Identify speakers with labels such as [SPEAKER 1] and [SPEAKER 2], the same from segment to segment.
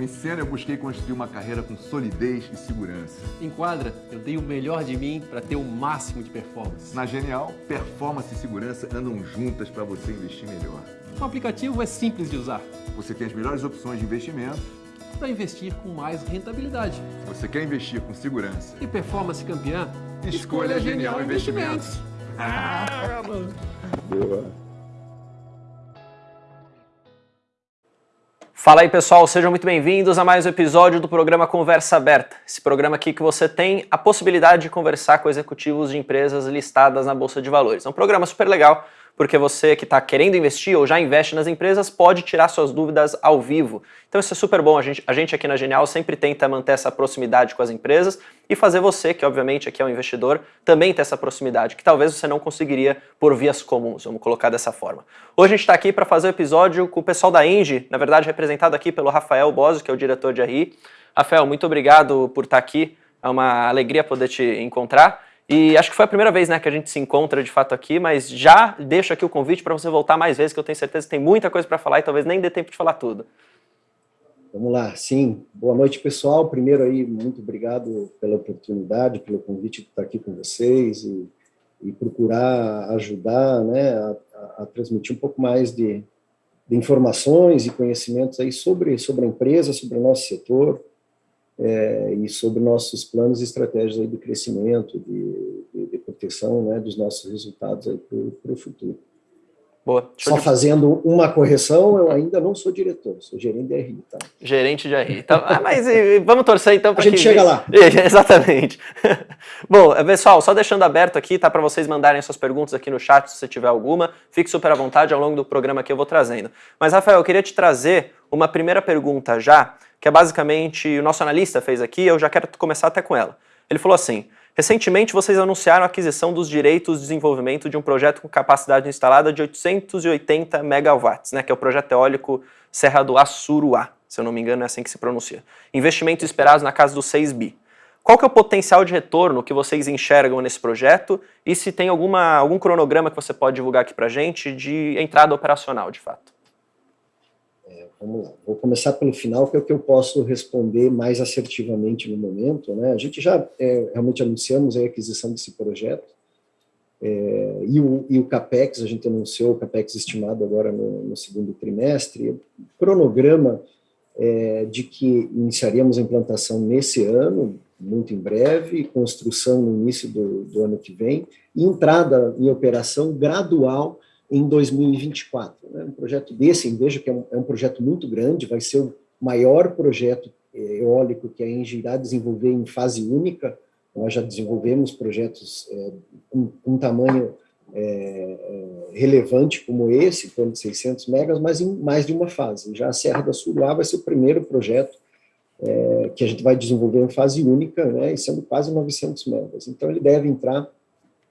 [SPEAKER 1] No Encena eu busquei construir uma carreira com solidez e segurança.
[SPEAKER 2] Enquadra, eu dei o melhor de mim para ter o máximo de performance.
[SPEAKER 1] Na Genial, performance e segurança andam juntas para você investir melhor.
[SPEAKER 2] O aplicativo é simples de usar.
[SPEAKER 1] Você tem as melhores opções de investimento
[SPEAKER 2] para investir com mais rentabilidade.
[SPEAKER 1] Você quer investir com segurança
[SPEAKER 2] e performance campeã?
[SPEAKER 1] Escolha, Escolha Genial, Genial Investimentos. Investimentos. Ah,
[SPEAKER 3] Boa.
[SPEAKER 4] Fala aí pessoal, sejam muito bem-vindos a mais um episódio do programa Conversa Aberta. Esse programa aqui que você tem a possibilidade de conversar com executivos de empresas listadas na Bolsa de Valores. É um programa super legal porque você que está querendo investir ou já investe nas empresas pode tirar suas dúvidas ao vivo. Então isso é super bom, a gente, a gente aqui na Genial sempre tenta manter essa proximidade com as empresas e fazer você, que obviamente aqui é um investidor, também ter essa proximidade, que talvez você não conseguiria por vias comuns, vamos colocar dessa forma. Hoje a gente está aqui para fazer o um episódio com o pessoal da Engie, na verdade representado aqui pelo Rafael Bosio, que é o diretor de RI. Rafael, muito obrigado por estar tá aqui, é uma alegria poder te encontrar. E acho que foi a primeira vez né, que a gente se encontra de fato aqui, mas já deixo aqui o convite para você voltar mais vezes, que eu tenho certeza que tem muita coisa para falar e talvez nem dê tempo de falar tudo.
[SPEAKER 3] Vamos lá, sim. Boa noite, pessoal. Primeiro aí, muito obrigado pela oportunidade, pelo convite de estar aqui com vocês e, e procurar ajudar né, a, a, transmitir um pouco mais de, de informações e conhecimentos aí sobre, sobre a empresa, sobre o nosso setor, é, e sobre nossos planos e estratégias aí de crescimento, de, de, de proteção né, dos nossos resultados para o futuro.
[SPEAKER 4] Boa.
[SPEAKER 3] Só de... fazendo uma correção, eu ainda não sou diretor, sou gerente de RI, tá?
[SPEAKER 4] Gerente de RI. Então, ah, mas vamos torcer então
[SPEAKER 3] para A gente que... chega lá.
[SPEAKER 4] Exatamente. Bom, pessoal, só deixando aberto aqui, tá, para vocês mandarem suas perguntas aqui no chat, se você tiver alguma. Fique super à vontade, ao longo do programa que eu vou trazendo. Mas, Rafael, eu queria te trazer uma primeira pergunta já, que é basicamente o nosso analista fez aqui, eu já quero começar até com ela. Ele falou assim, recentemente vocês anunciaram a aquisição dos direitos de desenvolvimento de um projeto com capacidade instalada de 880 megawatts, né, que é o projeto eólico Serra do Assuruá, se eu não me engano é assim que se pronuncia. Investimentos esperados na casa dos 6 bi. Qual que é o potencial de retorno que vocês enxergam nesse projeto e se tem alguma, algum cronograma que você pode divulgar aqui para gente de entrada operacional, de fato?
[SPEAKER 3] Vamos lá, vou começar pelo final, que é o que eu posso responder mais assertivamente no momento. Né? A gente já é, realmente anunciamos a aquisição desse projeto, é, e, o, e, o, CAPEX, a gente anunciou o CAPEX estimado agora no, no segundo trimestre, cronograma é, de que iniciaríamos a implantação nesse ano, muito em breve, construção no início do, do ano que vem, e entrada em operação gradual em 2024. Né? Um projeto desse, veja que é um, é um, projeto muito grande, vai ser o maior projeto eh, eólico que a Engie irá desenvolver em fase única. Nós já desenvolvemos projetos é, com, com, tamanho é, relevante como esse, em torno de 600 megas, mas em mais de uma fase. Já a Serra da Suruá vai ser o primeiro projeto é, que a gente vai desenvolver em fase única, né, e sendo quase 900 megas. Então, ele deve entrar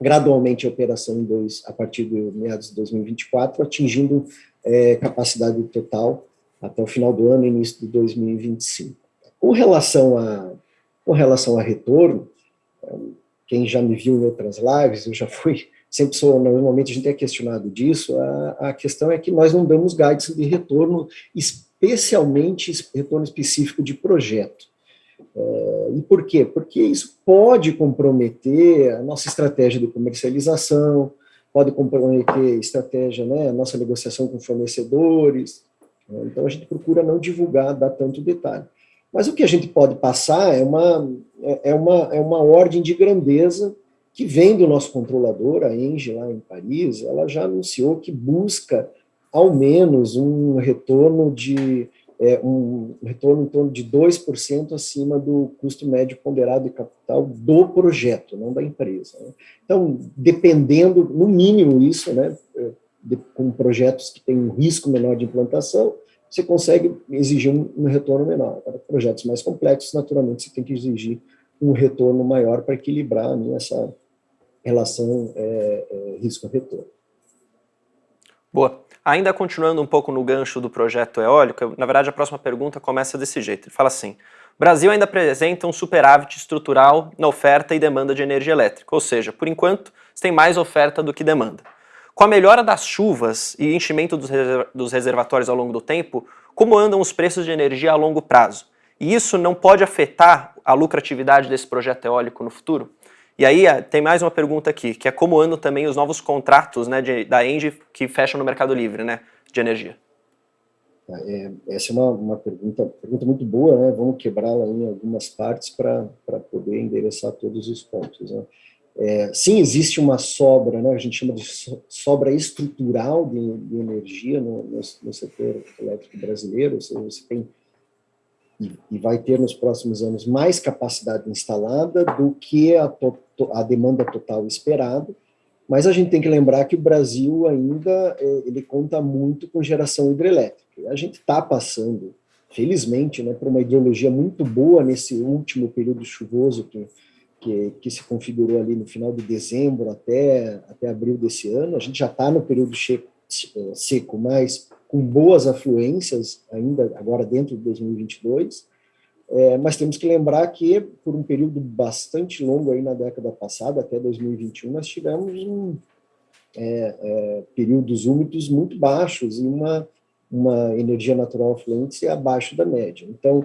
[SPEAKER 3] gradualmente a operação em dois, a partir de meados de 2024, atingindo é, capacidade total até o final do ano, início de 2025. Com relação a, com relação a retorno, quem já me viu em outras lives, eu já fui, sempre sou, normalmente a gente é questionado disso, a, a questão é que nós não damos guides de retorno, especialmente retorno específico de projeto. É, e por quê? Porque isso pode comprometer a nossa estratégia de comercialização, pode comprometer a estratégia, né, a nossa negociação com fornecedores, né, então a gente procura não divulgar, dar tanto detalhe. Mas o que a gente pode passar é uma, é, é uma, é uma ordem de grandeza que vem do nosso controlador, a Engie, lá em Paris, ela já anunciou que busca ao menos um retorno de é, um retorno em torno de 2% acima do custo médio ponderado de capital do projeto, não da empresa. Né? Então, dependendo, no mínimo isso, né, é, de, com projetos que têm um risco menor de implantação, você consegue exigir um, um retorno menor. Para projetos mais complexos, naturalmente, você tem que exigir um retorno maior para equilibrar né, essa relação é, é, risco-retorno.
[SPEAKER 4] Boa. Ainda continuando um pouco no gancho do projeto eólico, na verdade a próxima pergunta começa desse jeito. Ele fala assim, Brasil ainda apresenta um superávit estrutural na oferta e demanda de energia elétrica, ou seja, por enquanto, tem mais oferta do que demanda. Com a melhora das chuvas e enchimento dos reservatórios ao longo do tempo, como andam os preços de energia a longo prazo. E isso não pode afetar a lucratividade desse projeto eólico no futuro? E aí tem mais uma pergunta aqui, que é como andam também os novos contratos né, de, da Engie que fecham no Mercado Livre né, de energia?
[SPEAKER 3] É, essa é uma, uma pergunta, pergunta muito boa, né? Vamos quebrá-la em algumas partes para poder endereçar todos os pontos. Né? É, sim, existe uma sobra, né? A gente chama de sobra estrutural de, de energia no, no, no, setor elétrico brasileiro. Ou seja, você tem e, e, vai ter nos próximos anos mais capacidade instalada do que a, to, a demanda total esperada. Mas a gente tem que lembrar que o Brasil ainda é, ele conta muito com geração hidrelétrica. A gente está passando, felizmente, né, por uma hidrologia muito boa nesse último período chuvoso que, que, que se configurou ali no final de dezembro até, até abril desse ano. A gente já está no período seco, mas com boas afluências ainda agora dentro de 2022. É, mas temos que lembrar que, por um período bastante longo aí na década passada, até 2021, nós tivemos um, é, é, períodos úmidos muito baixos e uma, uma energia natural fluente abaixo da média. Então,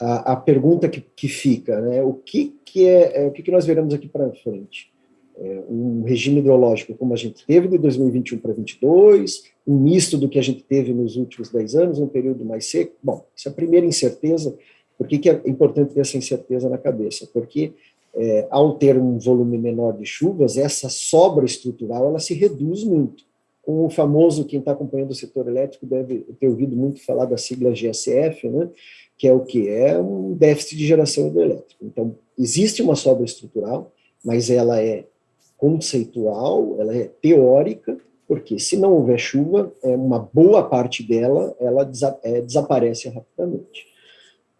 [SPEAKER 3] a, a pergunta que, que, fica, né, o que, que é, é o que, que nós veremos aqui para frente? É, um regime hidrológico como a gente teve de 2021 para 2022, um misto do que a gente teve nos últimos 10 anos, um período mais seco. Bom, essa é a primeira incerteza por que, que é importante ter essa incerteza na cabeça? Porque é, ao ter um volume menor de chuvas, essa sobra estrutural ela se reduz muito. Com o famoso, quem está acompanhando o setor elétrico deve ter ouvido muito falar da sigla GSF, né? que é o que? É um déficit de geração hidrelétrica. Então, existe uma sobra estrutural, mas ela é conceitual, ela é teórica, porque se não houver chuva, é uma boa parte dela ela desa é, desaparece rapidamente.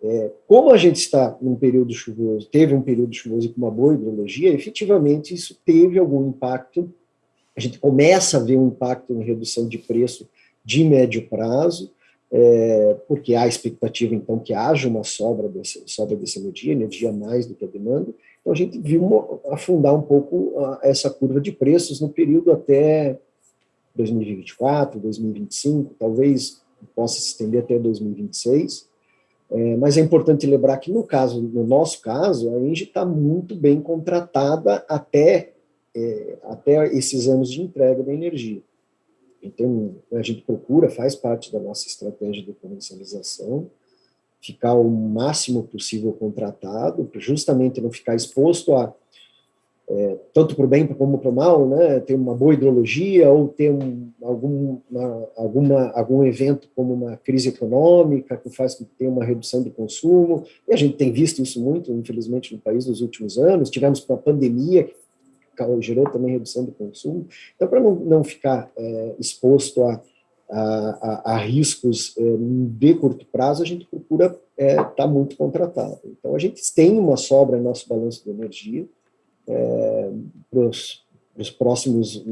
[SPEAKER 3] É, como a gente está num período chuvoso, teve um período chuvoso com uma boa hidrologia, efetivamente isso teve algum impacto. A gente começa a ver um impacto em redução de preço de médio prazo, é, porque há expectativa, então, que haja uma sobra dessa, sobra dessa energia, energia mais do que a demanda. Então, a gente viu afundar um pouco essa curva de preços no período até 2024, 2025, talvez possa se estender até 2026. É, mas é importante lembrar que, no caso, no nosso caso, a Engie está muito bem contratada até, é, até esses anos de entrega da energia. Então, a gente procura, faz parte da nossa estratégia de comercialização, ficar o máximo possível contratado, justamente não ficar exposto a é, tanto para o bem como para o mal, né, ter uma boa hidrologia ou ter um, algum, uma, alguma, algum evento como uma crise econômica que faz que tenha uma redução de consumo, e a gente tem visto isso muito, infelizmente, no país nos últimos anos, tivemos uma pandemia que gerou também redução de consumo, então para não, não ficar é, exposto a, a, a, a riscos é, de curto prazo, a gente procura estar é, tá muito contratado. Então a gente tem uma sobra no nosso balanço de energia, é, para os próximos,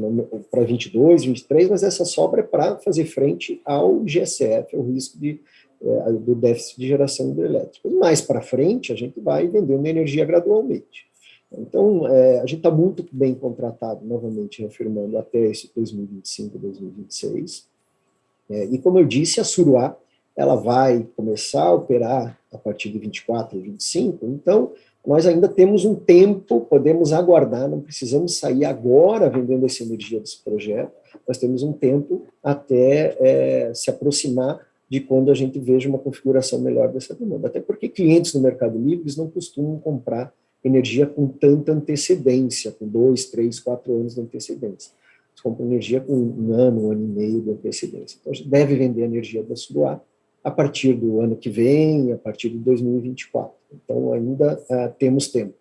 [SPEAKER 3] para 22, 23, mas essa sobra é para fazer frente ao GSF, ao risco de, é, do déficit de geração hidrelétrica. Mais para frente, a gente vai vendendo energia gradualmente. Então, é, a gente está muito bem contratado, novamente reafirmando, até esse 2025, 2026. É, e como eu disse, a Suruá, ela vai começar a operar a partir de 24 e 25, então nós ainda temos um tempo, podemos aguardar, não precisamos sair agora vendendo essa energia desse projeto, nós temos um tempo até é, se aproximar de quando a gente veja uma configuração melhor dessa demanda. Até porque clientes no Mercado Livre não costumam comprar energia com tanta antecedência, com dois, três, quatro anos de antecedência. Eles compram energia com um ano, um ano e meio de antecedência. Então, a gente deve vender energia da Suruá a partir do ano que vem, a partir de 2024. Então, ainda uh, temos tempo.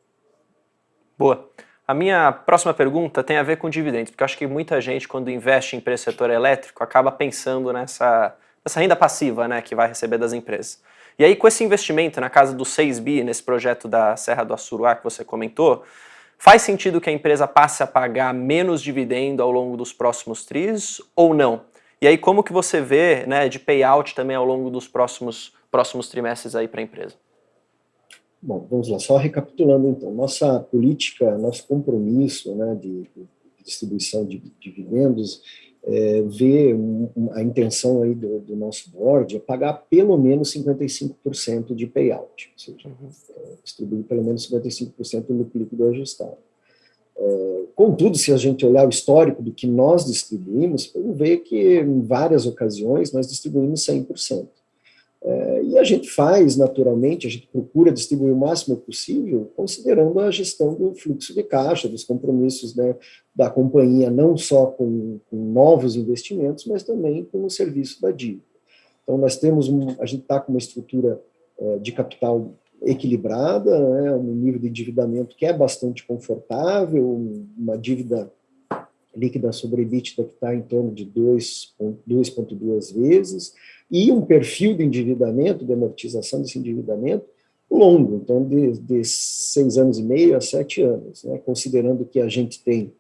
[SPEAKER 4] Boa. A minha próxima pergunta tem a ver com dividendos, porque eu acho que muita gente, quando investe em empresa setor elétrico, acaba pensando nessa, nessa renda passiva né, que vai receber das empresas. E aí, com esse investimento na casa dos 6 bi, nesse projeto da Serra do Assuruá que você comentou, faz sentido que a empresa passe a pagar menos dividendo ao longo dos próximos tris ou não? E aí como que você vê né, de payout também ao longo dos próximos, próximos trimestres aí para a empresa?
[SPEAKER 3] Bom, vamos lá, só recapitulando então, nossa política, nosso compromisso né, de, de distribuição de dividendos, é, um, a intenção aí do, do, nosso board é pagar pelo menos 55% de payout, ou seja, uhum. é, distribuir pelo menos 55% do líquido ajustado. É, contudo, se a gente olhar o histórico do que nós distribuímos, vamos ver que em várias ocasiões nós distribuímos 100%. É, e a gente faz, naturalmente, a gente procura distribuir o máximo possível, considerando a gestão do fluxo de caixa, dos compromissos né, da companhia, não só com, com, novos investimentos, mas também com o serviço da dívida. Então, nós temos, um, a gente está com uma estrutura é, de capital equilibrada, né, um nível de endividamento que é bastante confortável, uma dívida líquida sobre EBITDA que está em torno de 2,2 vezes, e um perfil de endividamento, de amortização desse endividamento, longo, então de, de seis anos e meio a sete anos, né, considerando que a gente tem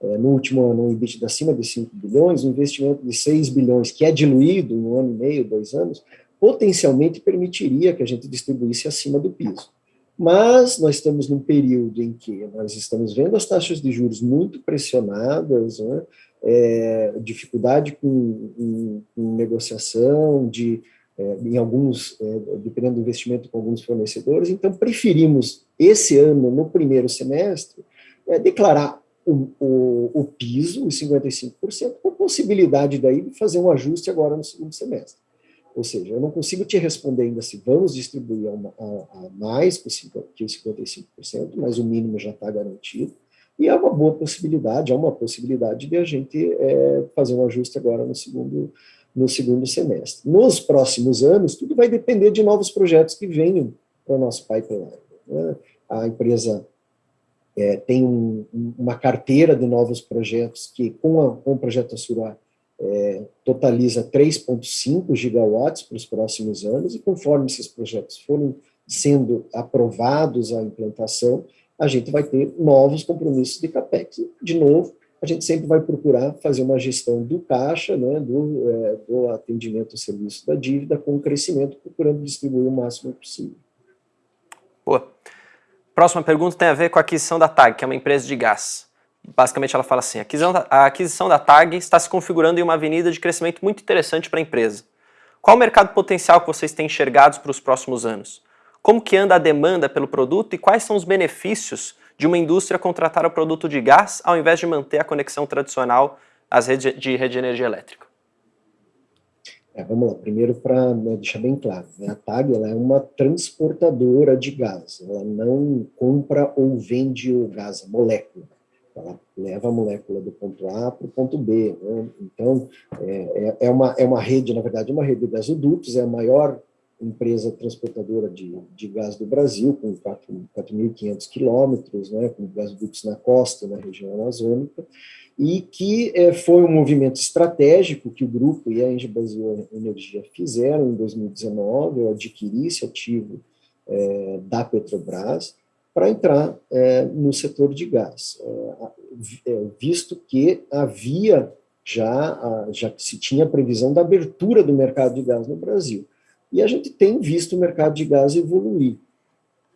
[SPEAKER 3] é, no último ano um EBITDA acima de 5 bilhões, um investimento de 6 bilhões, que é diluído em um ano e meio, dois anos, potencialmente permitiria que a gente distribuísse acima do piso. Mas nós estamos num período em que nós estamos vendo as taxas de juros muito pressionadas, né, é, dificuldade com, com, negociação, de, é, em alguns, é, dependendo do investimento com alguns fornecedores, então preferimos, esse ano, no primeiro semestre, é, declarar o, o, o piso, os 55%, com possibilidade daí de fazer um ajuste agora no segundo semestre. Ou seja, eu não consigo te responder ainda se vamos distribuir a, a, a mais que os 55%, mas o mínimo já está garantido. E é uma boa possibilidade, é uma possibilidade de a gente é, fazer um ajuste agora no segundo, no segundo semestre. Nos próximos anos, tudo vai depender de novos projetos que venham para o nosso pipeline. Né? A empresa é, tem um, uma carteira de novos projetos que, com, a, com o projeto Assurá, é, totaliza 3,5 gigawatts para os próximos anos, e conforme esses projetos forem sendo aprovados a implantação, a gente vai ter novos compromissos de CAPEX. De novo, a gente sempre vai procurar fazer uma gestão do caixa, né, do, é, do atendimento ao serviço da dívida, com o crescimento, procurando distribuir o máximo possível.
[SPEAKER 4] Boa. Próxima pergunta tem a ver com a aquisição da TAG, que é uma empresa de gás. Basicamente ela fala assim, a aquisição da TAG está se configurando em uma avenida de crescimento muito interessante para a empresa. Qual o mercado potencial que vocês têm enxergados para os próximos anos? Como que anda a demanda pelo produto e quais são os benefícios de uma indústria contratar o produto de gás ao invés de manter a conexão tradicional às redes de rede de energia elétrica?
[SPEAKER 3] É, vamos lá, primeiro para né, deixar bem claro, né, a TAG é uma transportadora de gás, ela não compra ou vende o gás, a molécula, ela leva a molécula do ponto A para o ponto B, né? então é, é, é, uma, é uma rede, na verdade, uma rede de gasodutos, é a maior empresa transportadora de, de gás do Brasil, com 4.500 quilômetros, né, com gasodutos na costa, na região amazônica, e que é, foi um movimento estratégico que o grupo e a Engie Brasil Energia fizeram em 2019, eu adquiri esse ativo é, da Petrobras para entrar é, no setor de gás, é, é, visto que havia já, já se tinha previsão da abertura do mercado de gás no Brasil. E a gente tem visto o mercado de gás evoluir.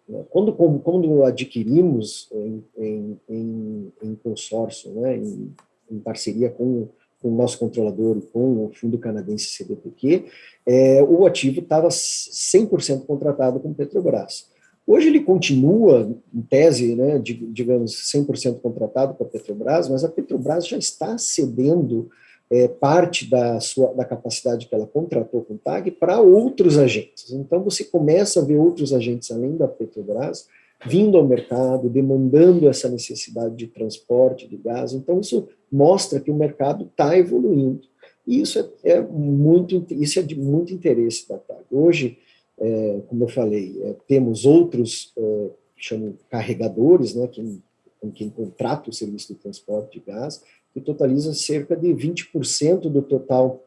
[SPEAKER 3] Né? Quando, quando adquirimos em, em, em, em consórcio, né, em, em parceria com, com, o nosso controlador e com o fundo canadense CDPQ, é, o ativo estava 100% contratado com Petrobras. Hoje ele continua, em tese, né, digamos, 100% contratado com a Petrobras, mas a Petrobras já está cedendo é, parte da, sua, da capacidade que ela contratou com o TAG para outros agentes. Então, você começa a ver outros agentes, além da Petrobras, vindo ao mercado, demandando essa necessidade de transporte de gás. Então, isso mostra que o mercado está evoluindo. E isso é, é, muito, isso é de muito interesse da TAG. Hoje, é, como eu falei, é, temos outros é, chamam carregadores, né, que, com quem contrata o serviço de transporte de gás, que totaliza cerca de 20% do total,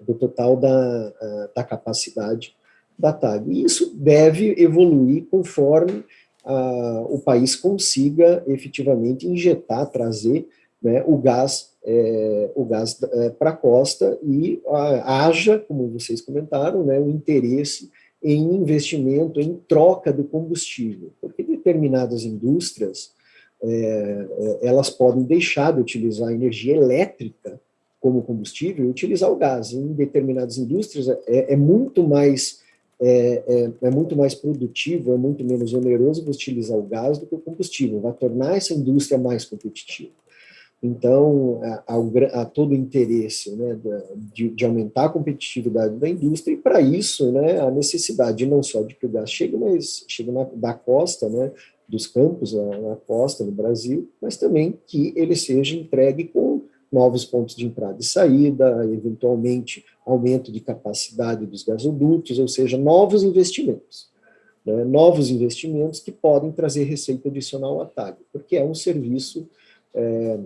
[SPEAKER 3] do total da, da capacidade da TAG. E isso deve evoluir conforme o país consiga efetivamente injetar, trazer né, o gás, é, o gás é, para a costa e haja, como vocês comentaram, né, o interesse em investimento, em troca do combustível, porque determinadas indústrias é, é, elas podem deixar de utilizar energia elétrica como combustível e utilizar o gás. Em determinadas indústrias é, é muito mais é, é, é, muito mais produtivo, é muito menos oneroso utilizar o gás do que o combustível, vai tornar essa indústria mais competitiva. Então, há, todo o interesse né, de, de, aumentar a competitividade da indústria, e para isso, né, a necessidade não só de que o gás chegue, mas chegue na, da costa, né, dos campos na, na costa no Brasil, mas também que ele seja entregue com novos pontos de entrada e saída, eventualmente aumento de capacidade dos gasodutos, ou seja, novos investimentos. Né, novos investimentos que podem trazer receita adicional à TAG, porque é um serviço é,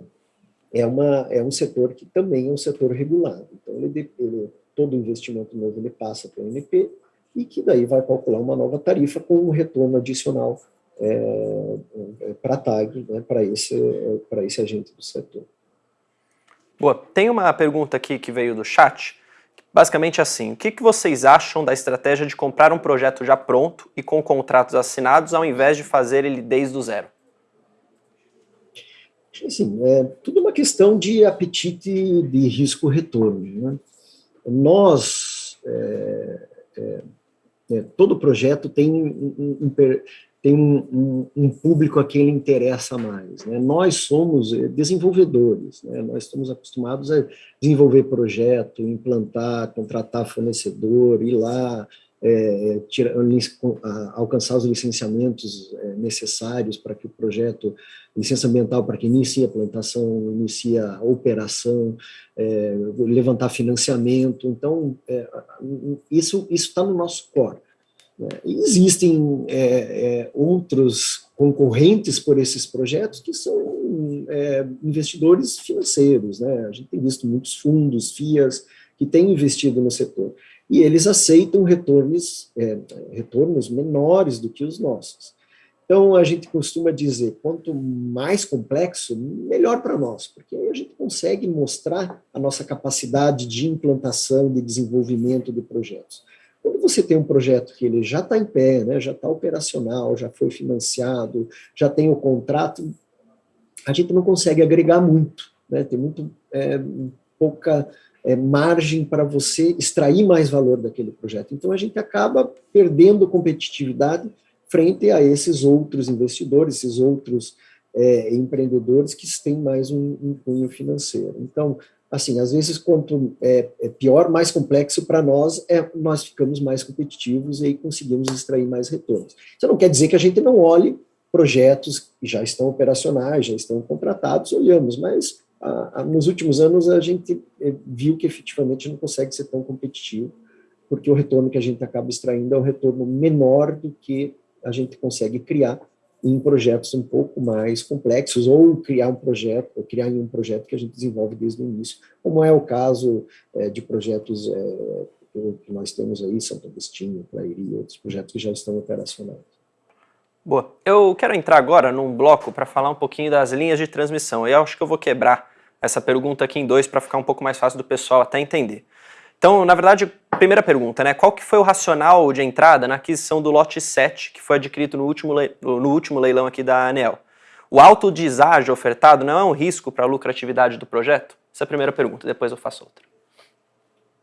[SPEAKER 3] é, uma, é um setor que também é um setor regulado. Então, ele, ele, todo investimento novo ele passa para o NP e que daí vai calcular uma nova tarifa com um retorno adicional é, é, para a TAG, né, para esse, esse agente do setor.
[SPEAKER 4] Boa. Tem uma pergunta aqui que veio do chat, basicamente assim, o que, que vocês acham da estratégia de comprar um projeto já pronto e com contratos assinados ao invés de fazer ele desde o zero?
[SPEAKER 3] Assim, é tudo uma questão de apetite de risco-retorno. Né? Nós, é, é, é, todo projeto tem, um, um, tem um, um, público a quem ele interessa mais. Né? Nós somos é, desenvolvedores, né? nós estamos acostumados a desenvolver projeto, implantar, contratar fornecedor, ir lá, é, tira, alcançar os licenciamentos é, necessários para que o projeto, licença ambiental para que inicie a plantação, inicie a operação, é, levantar financiamento, então é, isso está no nosso core. Né? Existem é, é, outros concorrentes por esses projetos que são investidores financeiros, né? a gente tem visto muitos fundos, FIAs, que têm investido no setor e eles aceitam retornos, é, retornos menores do que os nossos. Então, a gente costuma dizer, quanto mais complexo, melhor para nós, porque aí a gente consegue mostrar a nossa capacidade de implantação, de desenvolvimento de projetos. Quando você tem um projeto que ele já está em pé, né, já está operacional, já foi financiado, já tem o contrato, a gente não consegue agregar muito, né, tem muito é, pouca é, margem para você extrair mais valor daquele projeto. Então, a gente acaba perdendo competitividade frente a esses outros investidores, esses outros é, empreendedores que têm mais um, um cunho financeiro. Então, assim, às vezes, quanto é, é pior, mais complexo para nós, é, nós ficamos mais competitivos e conseguimos extrair mais retornos. Isso não quer dizer que a gente não olhe projetos que já estão operacionais, já estão contratados, olhamos, mas nos últimos anos a gente eh, viu que efetivamente não consegue ser tão competitivo, porque o retorno que a gente acaba extraindo é um retorno menor do que a gente consegue criar em projetos um pouco mais complexos, ou criar um projeto, ou criar um projeto que a gente desenvolve desde o início, como é o caso é, de projetos é, que nós temos aí, Santo Agostinho, Clairi e outros projetos que já estão operacionais.
[SPEAKER 4] Boa. Eu quero entrar agora num bloco para falar um pouquinho das linhas de transmissão. Eu acho que eu vou quebrar essa pergunta aqui em dois para ficar um pouco mais fácil do pessoal até entender. Então, na verdade, primeira pergunta, né? Qual que foi o racional de entrada na aquisição do lote 7, que foi adquirido no último, no último leilão aqui da ANEL? O alto deságio ofertado não é um risco para a lucratividade do projeto? Essa é a primeira pergunta, depois eu faço outra.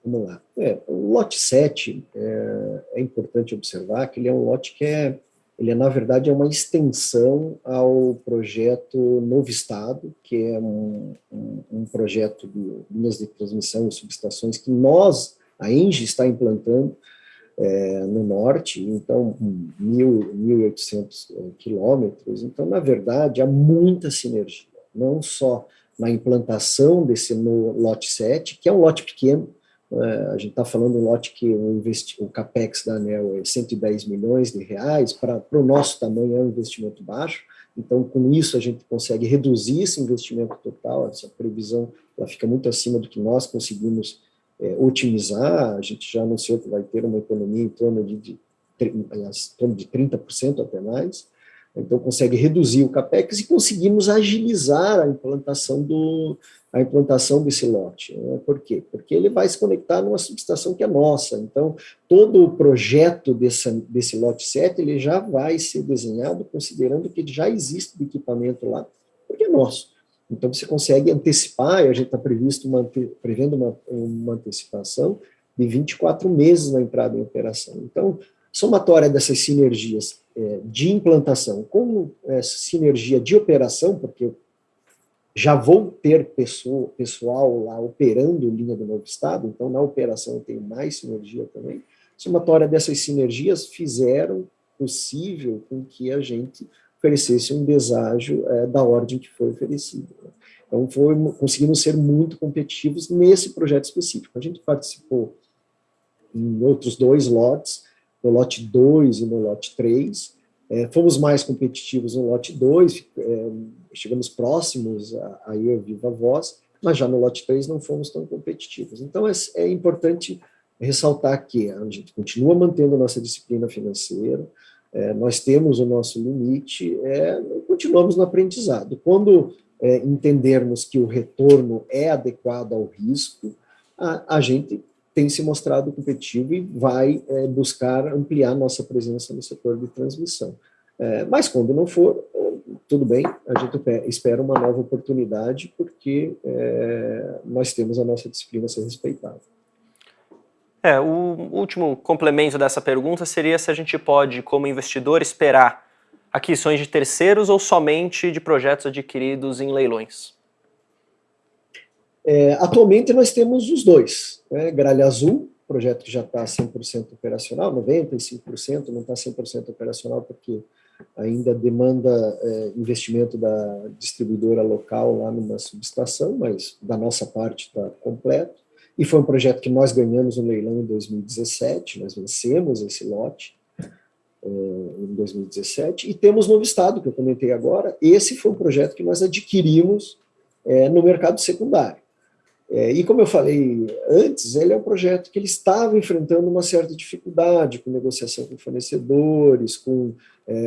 [SPEAKER 3] Vamos lá. É, o lote 7, é, é importante observar que ele é um lote que é ele, na verdade, é uma extensão ao projeto Novo Estado, que é um, um, um projeto de linhas de transmissão e subestações que nós, a ENGE, está implantando é, no norte, então, 1.800 é, quilômetros. Então, na verdade, há muita sinergia, não só na implantação desse no lote 7, que é um lote pequeno, é, a gente está falando um lote que o, o capex da ANEL é 110 milhões de reais, para o nosso tamanho é um investimento baixo, então com isso a gente consegue reduzir esse investimento total, essa previsão ela fica muito acima do que nós conseguimos é, otimizar, a gente já anunciou que vai ter uma economia em torno de, de, de 30% até mais, então consegue reduzir o capex e conseguimos agilizar a implantação do, a implantação desse lote. Né? Por quê? Porque ele vai se conectar numa subestação que é nossa. Então, todo o projeto desse, desse lote 7 ele já vai ser desenhado considerando que já existe o equipamento lá, porque é nosso. Então você consegue antecipar, e a gente está prevendo uma, uma antecipação de 24 meses na entrada em operação. Então, somatória dessas sinergias é, de implantação com essa sinergia de operação, porque já vou ter pessoa, pessoal lá operando linha do novo estado, então na operação eu tenho mais sinergia também. Somatória dessas sinergias fizeram possível com que a gente oferecesse um deságio é, da ordem que foi oferecido. Né? Então, foi, conseguimos ser muito competitivos nesse projeto específico. A gente participou em outros dois lotes, no lote 2 e no lote 3, é, fomos mais competitivos no lote 2, é, chegamos próximos a, a ir viva voz, mas já no lote 3 não fomos tão competitivos. Então, é, é importante ressaltar que a gente continua mantendo a nossa disciplina financeira, é, nós temos o nosso limite, é, continuamos no aprendizado. Quando é, entendermos que o retorno é adequado ao risco, a, a gente tem se mostrado competitivo e vai é, buscar ampliar nossa presença no setor de transmissão. É, mas quando não for, tudo bem, a gente espera uma nova oportunidade, porque é, nós temos a nossa disciplina a ser respeitada.
[SPEAKER 4] É, o último complemento dessa pergunta seria se a gente pode, como investidor, esperar aquisições de terceiros ou somente de projetos adquiridos em leilões?
[SPEAKER 3] É, atualmente nós temos os dois. Né? Gralha Azul, projeto que já está 100% operacional, 95%, não está 100% operacional porque ainda demanda é, investimento da distribuidora local lá numa subestação, mas da nossa parte está completo e foi um projeto que nós ganhamos no leilão em 2017, nós vencemos esse lote uh, em 2017, e temos Novo Estado, que eu comentei agora, esse foi um projeto que nós adquirimos uh, no mercado secundário. Uh, e como eu falei antes, ele é um projeto que ele estava enfrentando uma certa dificuldade com negociação com fornecedores, com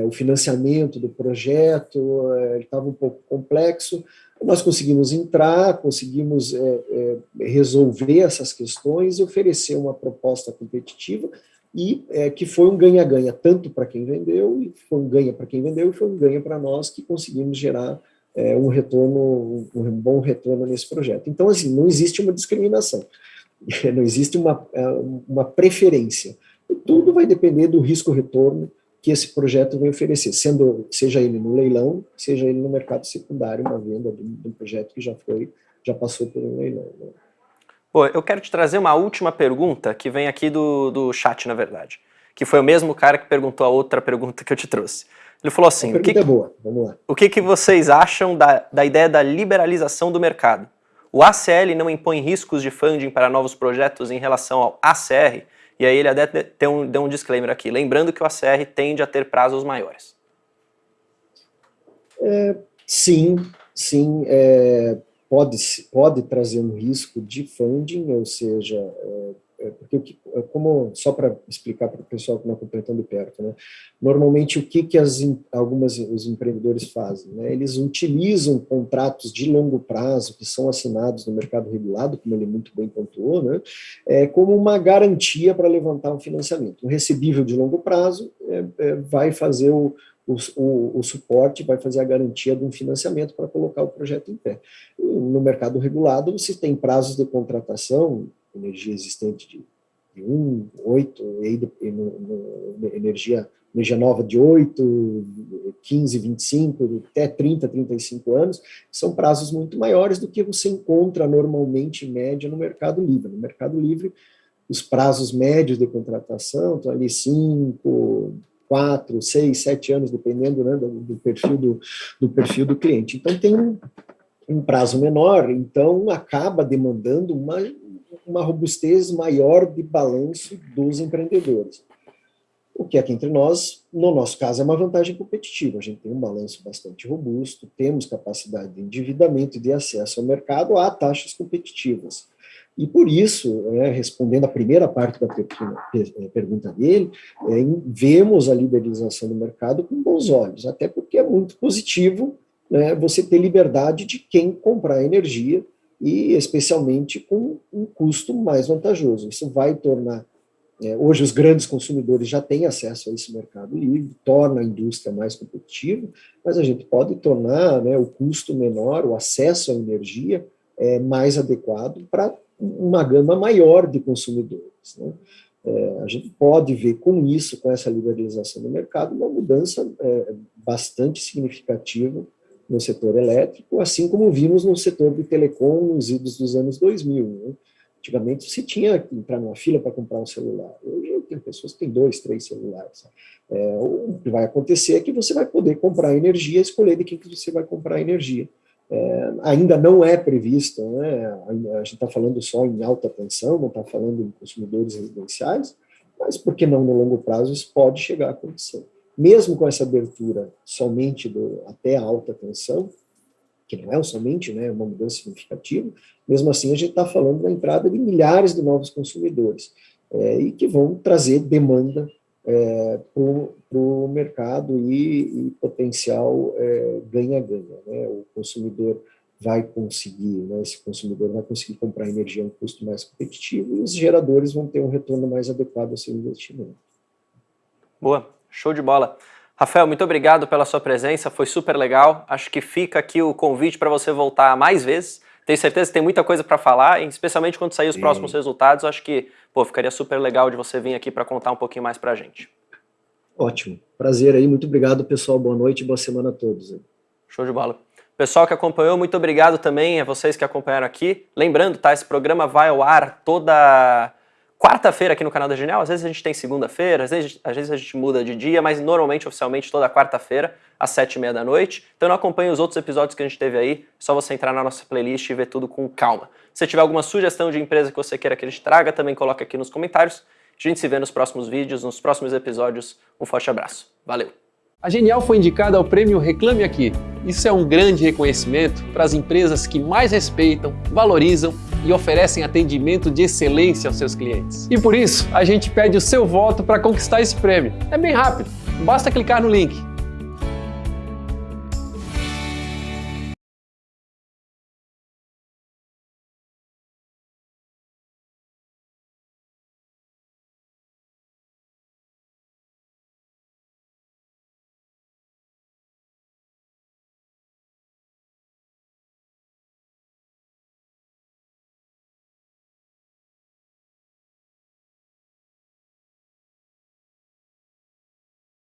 [SPEAKER 3] o financiamento do projeto, ele estava um pouco complexo, nós conseguimos entrar, conseguimos é, é, resolver essas questões e oferecer uma proposta competitiva e é, que foi um ganha-ganha tanto para quem vendeu, e foi um ganha para quem vendeu e foi um ganha para nós que conseguimos gerar é, um retorno, um bom retorno nesse projeto. Então, assim, não existe uma discriminação, não existe uma, é, uma preferência. Tudo vai depender do risco-retorno que esse projeto vem oferecer, sendo, seja ele no leilão, seja ele no mercado secundário, uma venda de um, projeto que já foi, já passou por um leilão. Né?
[SPEAKER 4] Pô, eu quero te trazer uma última pergunta que vem aqui do, do chat, na verdade, que foi o mesmo cara que perguntou a outra pergunta que eu te trouxe. Ele falou assim,
[SPEAKER 3] o que, é boa, vamos lá.
[SPEAKER 4] O que, que vocês acham da, da ideia da liberalização do mercado? O ACL não impõe riscos de funding para novos projetos em relação ao ACR, e aí ele até deu um, deu um disclaimer aqui, lembrando que o ACR tende a ter prazos maiores.
[SPEAKER 3] É, sim, sim, é, pode, pode trazer um risco de funding, ou seja, é, é, porque é, como só para explicar para o pessoal que não acompanha tão de perto, né? Normalmente o que que as algumas os empreendedores fazem, né? Eles utilizam contratos de longo prazo que são assinados no mercado regulado, como ele muito bem pontuou, né? É, como uma garantia para levantar um financiamento. Um recebível de longo prazo é, é, vai fazer o, o, o, o, suporte vai fazer a garantia de um financiamento para colocar o projeto em pé. No mercado regulado, você tem prazos de contratação energia existente de, de 1, 8, e no, no, energia, energia nova de 8, 15, 25, até 30, 35 anos, são prazos muito maiores do que você encontra normalmente em média no mercado livre. No mercado livre, os prazos médios de contratação estão ali 5, 4, 6, 7 anos, dependendo né, do, do, perfil do, do perfil do cliente. Então, tem um, um prazo menor, então acaba demandando uma uma robustez maior de balanço dos empreendedores. O que aqui entre nós, no nosso caso, é uma vantagem competitiva. A gente tem um balanço bastante robusto, temos capacidade de endividamento e de acesso ao mercado a taxas competitivas. E por isso, né, respondendo a primeira parte da eh, pergunta dele, é, vemos a liberalização do mercado com bons olhos, até porque é muito positivo né, você ter liberdade de quem comprar energia e especialmente com um custo mais vantajoso. Isso vai tornar É, hoje os grandes consumidores já têm acesso a esse mercado livre, torna a indústria mais competitiva, mas a gente pode tornar né, o custo menor, o acesso à energia é, mais adequado para uma gama maior de consumidores. Né? É, a gente pode ver com isso, com essa liberalização do mercado, uma mudança é, bastante significativa no setor elétrico, assim como vimos no setor de telecom nos idos dos anos 2000. Né? Antigamente você tinha que entrar numa fila para comprar um celular. Hoje tem pessoas que têm dois, três celulares. É, o que vai acontecer é que você vai poder comprar energia, escolher de quem que você vai comprar energia. É, ainda não é previsto, né? a gente está falando só em alta tensão, não está falando em consumidores residenciais, mas por que não no longo prazo isso pode chegar a acontecer. Mesmo com essa abertura somente do, até a alta tensão, que não é somente né, uma mudança significativa, mesmo assim a gente está falando da entrada de milhares de novos consumidores, é, e que vão trazer demanda é, para o mercado e, e potencial é, ganha-ganha. É, né? O consumidor vai conseguir, né, esse consumidor vai conseguir comprar energia a um custo mais competitivo e os geradores vão ter um retorno mais adequado ao seu investimento.
[SPEAKER 4] Boa, show de bola. Rafael, muito obrigado pela sua presença, foi super legal. Acho que fica aqui o convite para você voltar mais vezes. Tenho certeza que tem muita coisa para falar, especialmente quando sair os Sim. próximos resultados. Acho que pô, ficaria super legal de você vir aqui para contar um pouquinho mais para a gente.
[SPEAKER 3] Ótimo, prazer aí, muito obrigado pessoal, boa noite e boa semana a todos.
[SPEAKER 4] Show de bola. Pessoal que acompanhou, muito obrigado também a vocês que acompanharam aqui. Lembrando, tá, esse programa vai ao ar toda quarta-feira aqui no canal da Genial. Às vezes a gente tem segunda-feira, às vezes, às vezes a gente muda de dia, mas normalmente, oficialmente, toda quarta-feira, às sete e meia da noite. Então não acompanhe os outros episódios que a gente teve aí, só você entrar na nossa playlist e ver tudo com calma. Se tiver alguma sugestão de empresa que você queira que a gente traga, também coloque aqui nos comentários. A gente se vê nos próximos vídeos, nos próximos episódios. Um forte abraço. Valeu!
[SPEAKER 2] A Genial foi indicada ao prêmio Reclame Aqui. Isso é um grande reconhecimento para as empresas que mais respeitam, valorizam e oferecem atendimento de excelência aos seus clientes. E por isso, a gente pede o seu voto para conquistar esse prêmio. É bem rápido, basta clicar no link